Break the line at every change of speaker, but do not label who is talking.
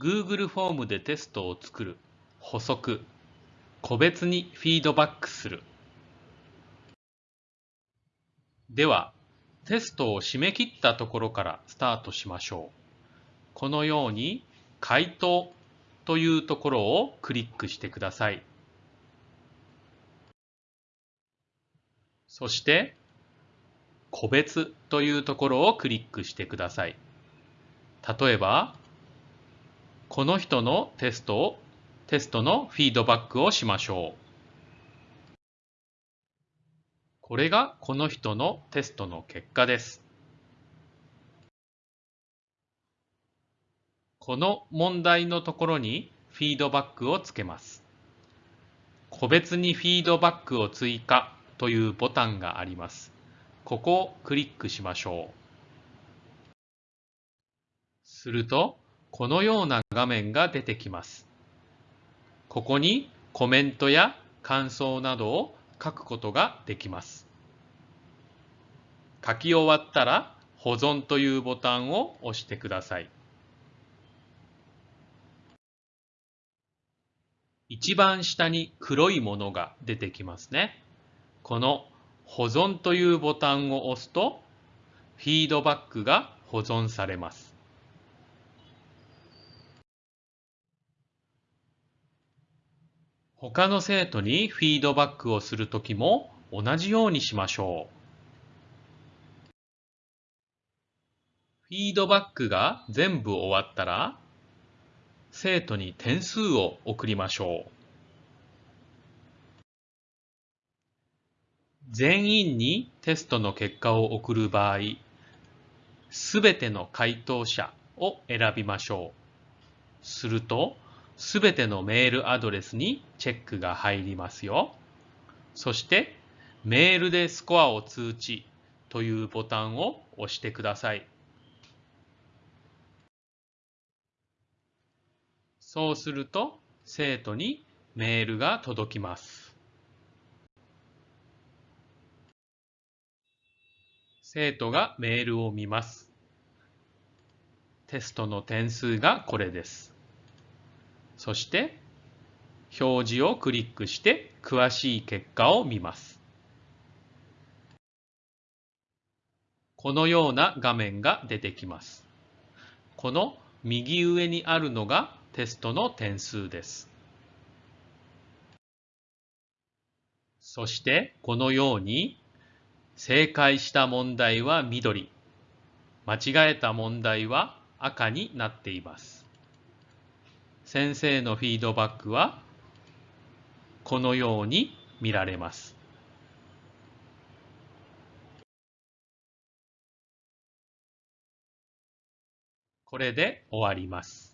Google フォームでテストを作る。補足。個別にフィードバックする。ではテストを締め切ったところからスタートしましょう。このように回答というところをクリックしてください。そして個別というところをクリックしてください。例えばこの人のテストを、テストのフィードバックをしましょう。これがこの人のテストの結果です。この問題のところにフィードバックをつけます。個別にフィードバックを追加というボタンがあります。ここをクリックしましょう。すると、このような画面が出てきます。ここにコメントや感想などを書くことができます。書き終わったら保存というボタンを押してください。一番下に黒いものが出てきますね。この保存というボタンを押すとフィードバックが保存されます。他の生徒にフィードバックをするときも同じようにしましょう。フィードバックが全部終わったら、生徒に点数を送りましょう。全員にテストの結果を送る場合、すべての回答者を選びましょう。すると、すべてのメールアドレスにチェックが入りますよ。そして、メールでスコアを通知というボタンを押してください。そうすると、生徒にメールが届きます。生徒がメールを見ます。テストの点数がこれです。そして表示をクリックして詳しい結果を見ます。このような画面が出てきます。この右上にあるのがテストの点数です。そしてこのように正解した問題は緑、間違えた問題は赤になっています。先生のフィードバックはこのように見られます。これで終わります。